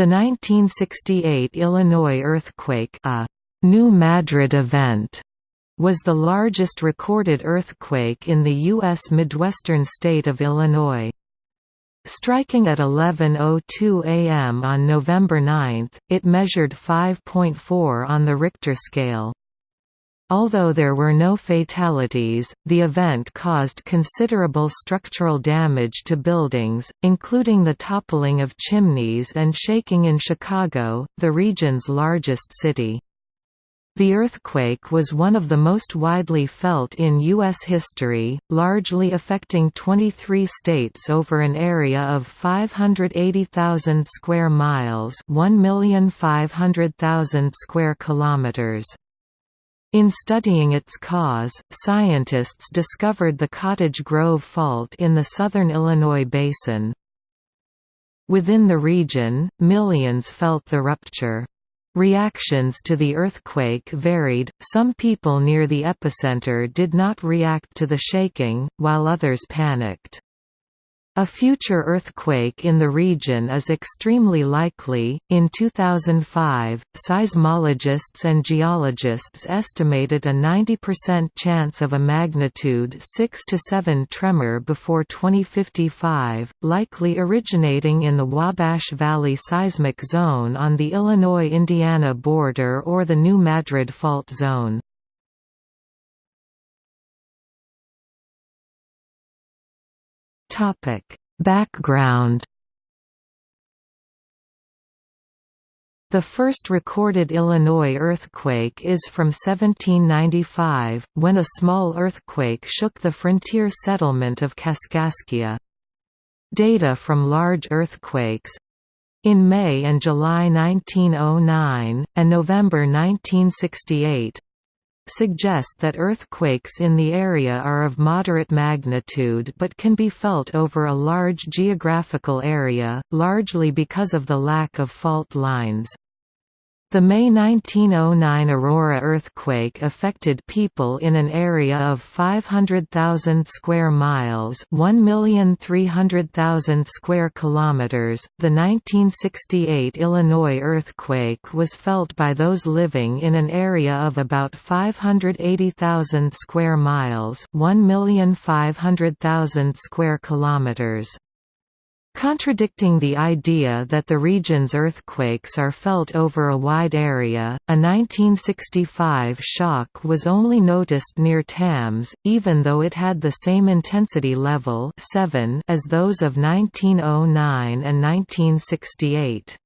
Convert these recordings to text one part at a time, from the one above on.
The 1968 Illinois earthquake a New Madrid event was the largest recorded earthquake in the U.S. Midwestern state of Illinois. Striking at 11.02 am on November 9, it measured 5.4 on the Richter scale. Although there were no fatalities, the event caused considerable structural damage to buildings, including the toppling of chimneys and shaking in Chicago, the region's largest city. The earthquake was one of the most widely felt in U.S. history, largely affecting 23 states over an area of 580,000 square miles 1,500,000 square kilometers. In studying its cause, scientists discovered the Cottage Grove Fault in the southern Illinois basin. Within the region, millions felt the rupture. Reactions to the earthquake varied, some people near the epicenter did not react to the shaking, while others panicked. A future earthquake in the region is extremely likely. In 2005, seismologists and geologists estimated a 90% chance of a magnitude 6 to 7 tremor before 2055, likely originating in the Wabash Valley seismic zone on the Illinois-Indiana border or the New Madrid fault zone. Topic: Background The first recorded Illinois earthquake is from 1795, when a small earthquake shook the frontier settlement of Kaskaskia. Data from large earthquakes—in May and July 1909, and November 1968, suggest that earthquakes in the area are of moderate magnitude but can be felt over a large geographical area, largely because of the lack of fault lines. The May 1909 Aurora earthquake affected people in an area of 500,000 square miles, 1,300,000 square kilometers. The 1968 Illinois earthquake was felt by those living in an area of about 580,000 square miles, 1,500,000 square kilometers. Contradicting the idea that the region's earthquakes are felt over a wide area, a 1965 shock was only noticed near Tamms, even though it had the same intensity level 7 as those of 1909 and 1968.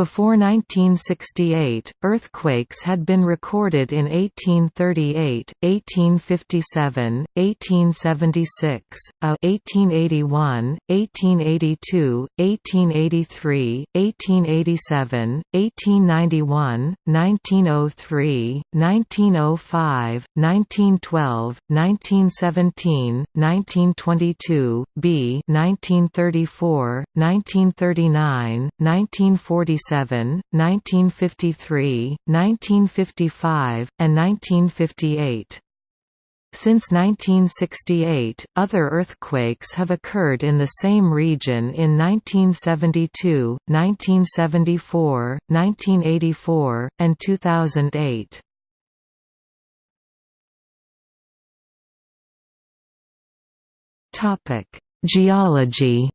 Before 1968, earthquakes had been recorded in 1838, 1857, 1876, a uh, 1881, 1882, 1883, 1887, 1891, 1903, 1905, 1912, 1917, 1922, b 1934, 1939, 1947 1953, 1955, and 1958. Since 1968, other earthquakes have occurred in the same region in 1972, 1974, 1984, and 2008. Topic: Geology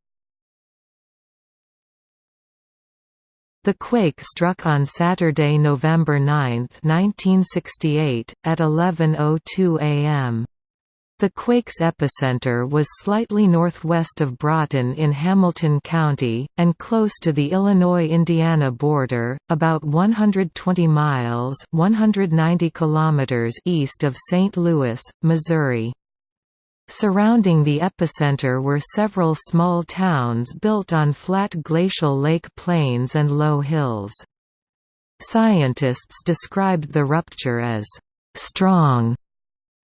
The quake struck on Saturday, November 9, 1968, at 11.02 am. The quake's epicenter was slightly northwest of Broughton in Hamilton County, and close to the Illinois-Indiana border, about 120 miles 190 kilometers east of St. Louis, Missouri. Surrounding the epicenter were several small towns built on flat glacial lake plains and low hills. Scientists described the rupture as strong.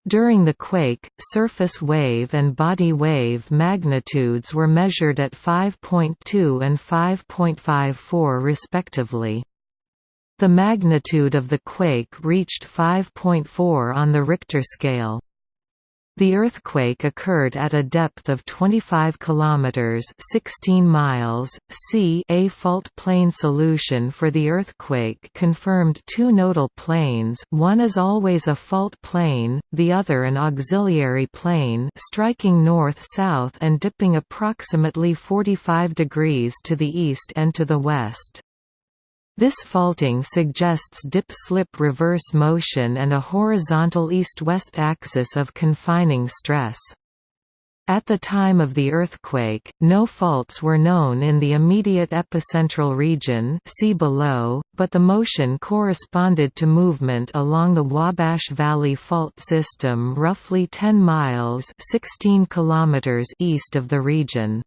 During the quake, surface wave and body wave magnitudes were measured at 5.2 and 5.54 respectively. The magnitude of the quake reached 5.4 on the Richter scale. The earthquake occurred at a depth of 25 kilometers (16 miles). C. A fault plane solution for the earthquake confirmed two nodal planes. One is always a fault plane, the other an auxiliary plane, striking north-south and dipping approximately 45 degrees to the east and to the west. This faulting suggests dip-slip reverse motion and a horizontal east-west axis of confining stress. At the time of the earthquake, no faults were known in the immediate epicentral region see below, but the motion corresponded to movement along the Wabash Valley Fault System roughly 10 miles 16 kilometers east of the region.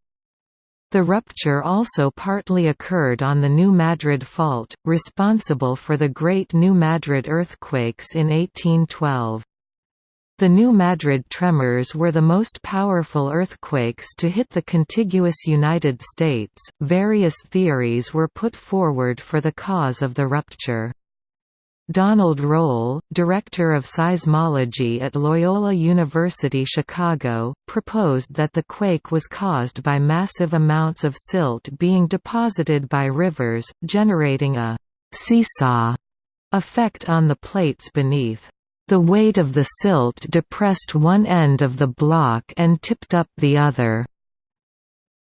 The rupture also partly occurred on the New Madrid Fault, responsible for the Great New Madrid earthquakes in 1812. The New Madrid tremors were the most powerful earthquakes to hit the contiguous United States. Various theories were put forward for the cause of the rupture. Donald Roll, director of seismology at Loyola University Chicago, proposed that the quake was caused by massive amounts of silt being deposited by rivers, generating a «seesaw» effect on the plates beneath. The weight of the silt depressed one end of the block and tipped up the other.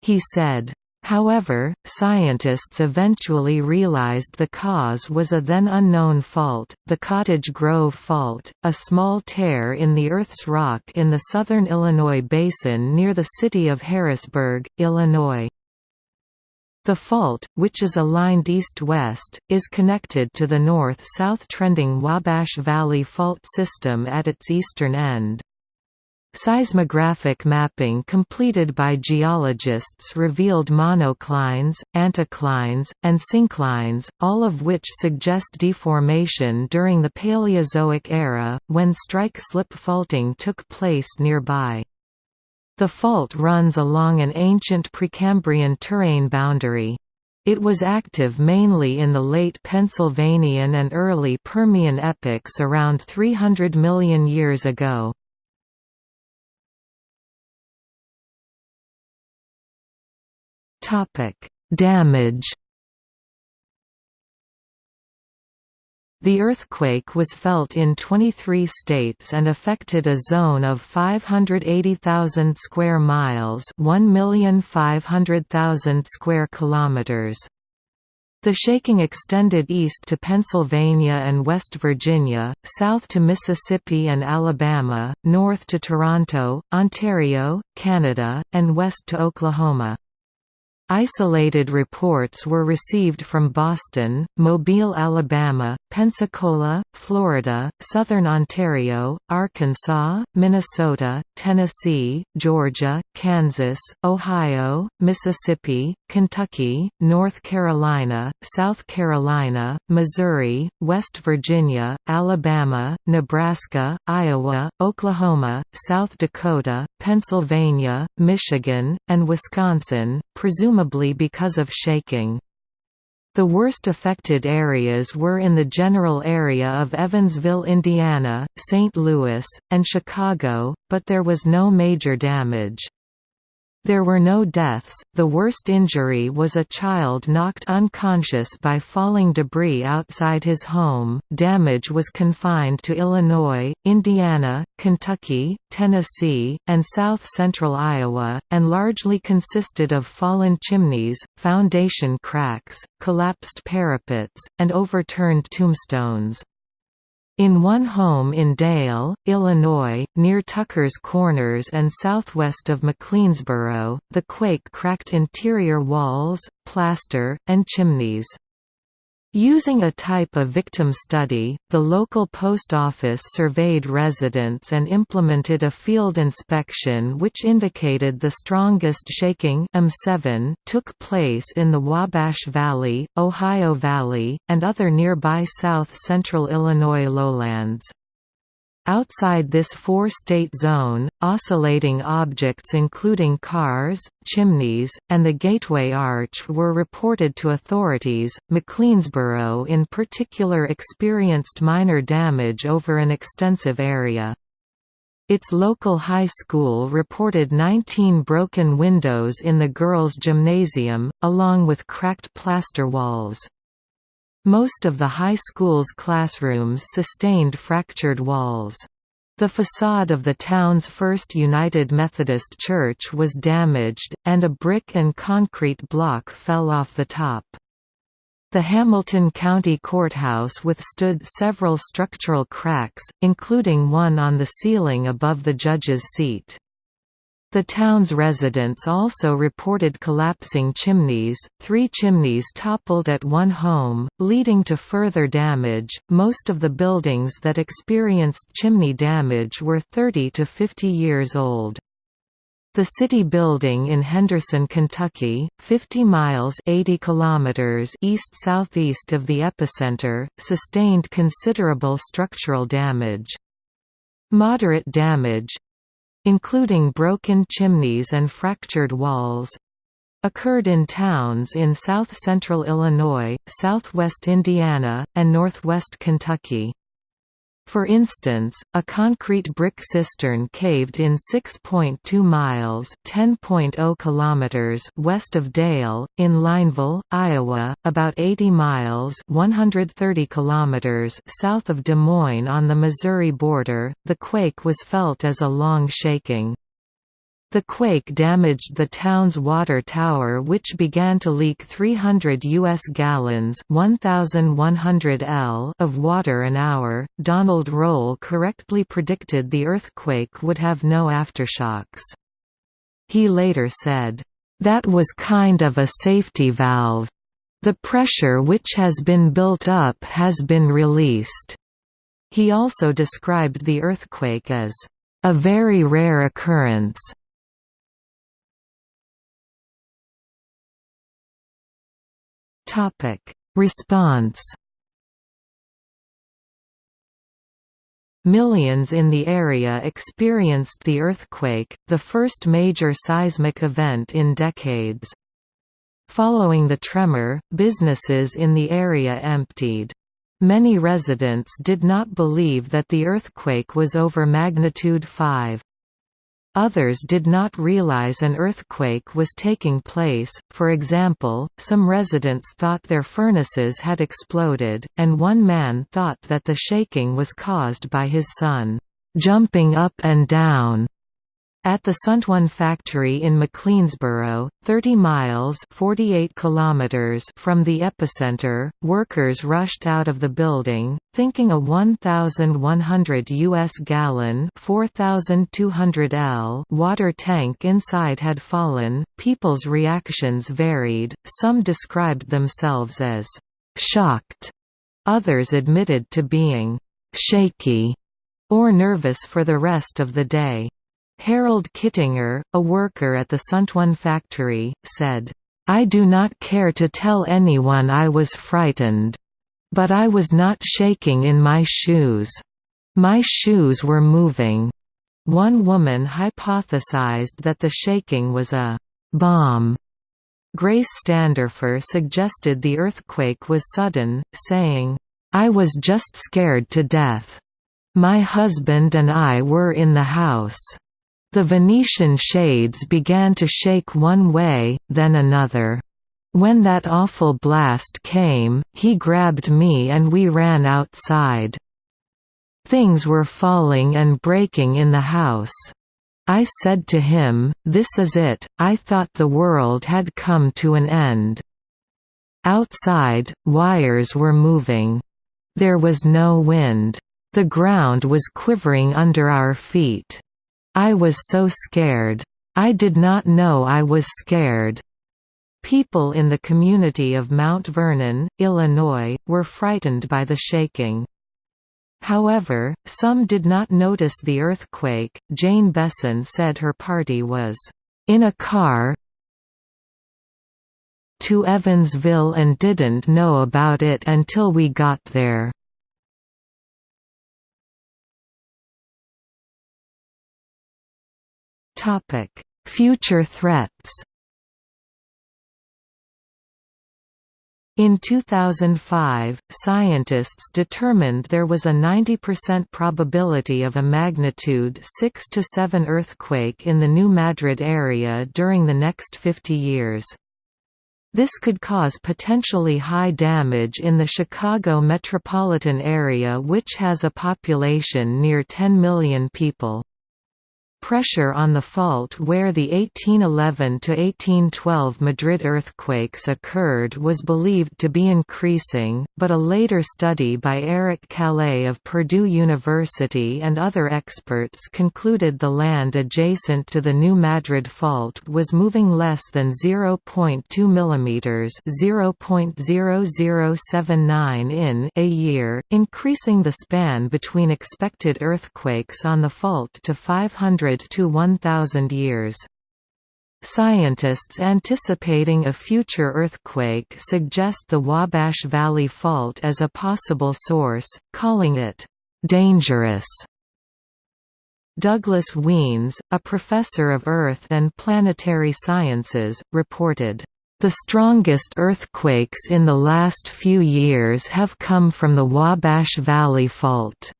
He said, However, scientists eventually realized the cause was a then unknown fault, the Cottage Grove Fault, a small tear in the Earth's rock in the southern Illinois basin near the city of Harrisburg, Illinois. The fault, which is aligned east-west, is connected to the north-south trending Wabash Valley Fault system at its eastern end. Seismographic mapping completed by geologists revealed monoclines, anticlines, and synclines, all of which suggest deformation during the Paleozoic era, when strike-slip faulting took place nearby. The fault runs along an ancient Precambrian terrain boundary. It was active mainly in the late Pennsylvanian and early Permian epochs around 300 million years ago. Topic: Damage. The earthquake was felt in 23 states and affected a zone of 580,000 square miles, 1,500,000 square kilometers. The shaking extended east to Pennsylvania and West Virginia, south to Mississippi and Alabama, north to Toronto, Ontario, Canada, and west to Oklahoma. Isolated reports were received from Boston, Mobile, Alabama, Pensacola, Florida, southern Ontario, Arkansas, Minnesota, Tennessee, Georgia, Kansas, Ohio, Mississippi, Kentucky, North Carolina, South Carolina, Missouri, West Virginia, Alabama, Nebraska, Iowa, Oklahoma, South Dakota, Pennsylvania, Michigan, and Wisconsin, presumably because of shaking. The worst affected areas were in the general area of Evansville, Indiana, St. Louis, and Chicago, but there was no major damage. There were no deaths, the worst injury was a child knocked unconscious by falling debris outside his home. Damage was confined to Illinois, Indiana, Kentucky, Tennessee, and south central Iowa, and largely consisted of fallen chimneys, foundation cracks, collapsed parapets, and overturned tombstones. In one home in Dale, Illinois, near Tucker's Corners and southwest of McLeansboro, the quake cracked interior walls, plaster, and chimneys. Using a type of victim study, the local post office surveyed residents and implemented a field inspection which indicated the strongest shaking M7 took place in the Wabash Valley, Ohio Valley, and other nearby south-central Illinois lowlands. Outside this four-state zone, oscillating objects including cars, chimneys, and the Gateway Arch were reported to authorities. McLeansboro in particular experienced minor damage over an extensive area. Its local high school reported 19 broken windows in the girls' gymnasium, along with cracked plaster walls. Most of the high school's classrooms sustained fractured walls. The facade of the town's first United Methodist Church was damaged, and a brick and concrete block fell off the top. The Hamilton County Courthouse withstood several structural cracks, including one on the ceiling above the judge's seat. The town's residents also reported collapsing chimneys. Three chimneys toppled at one home, leading to further damage. Most of the buildings that experienced chimney damage were 30 to 50 years old. The city building in Henderson, Kentucky, 50 miles 80 kilometers east-southeast of the epicenter, sustained considerable structural damage. Moderate damage—including broken chimneys and fractured walls—occurred in towns in south-central Illinois, southwest Indiana, and northwest Kentucky. For instance, a concrete brick cistern caved in 6.2 miles (10.0 kilometers) west of Dale, in Lineville, Iowa, about 80 miles (130 kilometers) south of Des Moines on the Missouri border. The quake was felt as a long shaking. The quake damaged the town's water tower which began to leak 300 U.S. gallons 1,100 L of water an hour. Donald Roll correctly predicted the earthquake would have no aftershocks. He later said, "...that was kind of a safety valve. The pressure which has been built up has been released." He also described the earthquake as, "...a very rare occurrence." Response. Millions in the area experienced the earthquake, the first major seismic event in decades. Following the tremor, businesses in the area emptied. Many residents did not believe that the earthquake was over magnitude 5. Others did not realize an earthquake was taking place, for example, some residents thought their furnaces had exploded, and one man thought that the shaking was caused by his son, "...jumping up and down." At the Suntwan factory in McLeansboro, 30 miles 48 kilometers from the epicenter, workers rushed out of the building, thinking a 1,100 U.S. gallon 4,200 L water tank inside had fallen. People's reactions varied, some described themselves as shocked, others admitted to being shaky or nervous for the rest of the day. Harold Kittinger, a worker at the Suntwan factory, said, I do not care to tell anyone I was frightened. But I was not shaking in my shoes. My shoes were moving. One woman hypothesized that the shaking was a bomb. Grace Standerfer suggested the earthquake was sudden, saying, I was just scared to death. My husband and I were in the house. The Venetian shades began to shake one way, then another. When that awful blast came, he grabbed me and we ran outside. Things were falling and breaking in the house. I said to him, this is it, I thought the world had come to an end. Outside, wires were moving. There was no wind. The ground was quivering under our feet. I was so scared. I did not know I was scared. People in the community of Mount Vernon, Illinois, were frightened by the shaking. However, some did not notice the earthquake. Jane Besson said her party was in a car to Evansville and didn't know about it until we got there. Future threats In 2005, scientists determined there was a 90% probability of a magnitude 6 to 7 earthquake in the New Madrid area during the next 50 years. This could cause potentially high damage in the Chicago metropolitan area which has a population near 10 million people. Pressure on the fault where the 1811–1812 Madrid earthquakes occurred was believed to be increasing, but a later study by Eric Calais of Purdue University and other experts concluded the land adjacent to the New Madrid fault was moving less than 0.2 mm (0.0079 in) a year, increasing the span between expected earthquakes on the fault to 500 to 1,000 years. Scientists anticipating a future earthquake suggest the Wabash Valley Fault as a possible source, calling it, "...dangerous." Douglas Wiens, a professor of Earth and planetary sciences, reported, "...the strongest earthquakes in the last few years have come from the Wabash Valley Fault."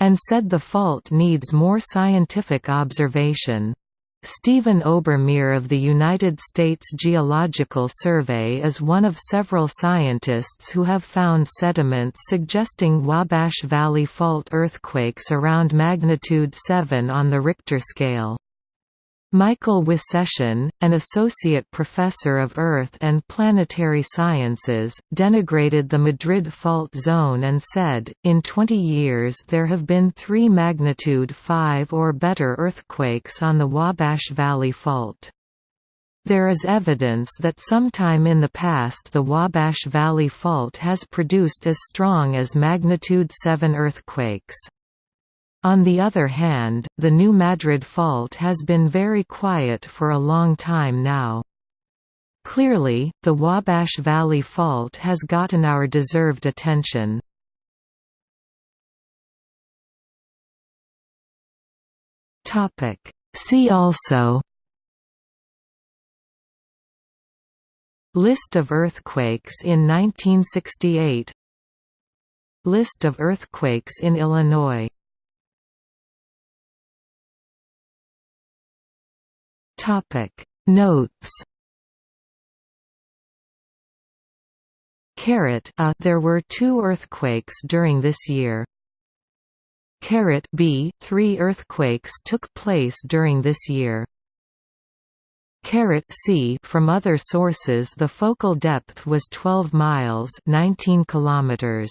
And said the fault needs more scientific observation. Stephen Obermeier of the United States Geological Survey is one of several scientists who have found sediments suggesting Wabash Valley Fault earthquakes around magnitude 7 on the Richter scale. Michael Wysession, an associate professor of Earth and planetary sciences, denigrated the Madrid fault zone and said, in 20 years there have been three magnitude 5 or better earthquakes on the Wabash Valley Fault. There is evidence that sometime in the past the Wabash Valley Fault has produced as strong as magnitude 7 earthquakes. On the other hand, the New Madrid Fault has been very quiet for a long time now. Clearly, the Wabash Valley Fault has gotten our deserved attention. See also List of earthquakes in 1968 List of earthquakes in Illinois Topic Notes Caret a uh, There were two earthquakes during this year. Caret b Three earthquakes took place during this year. Caret c From other sources the focal depth was 12 miles 19 kilometers.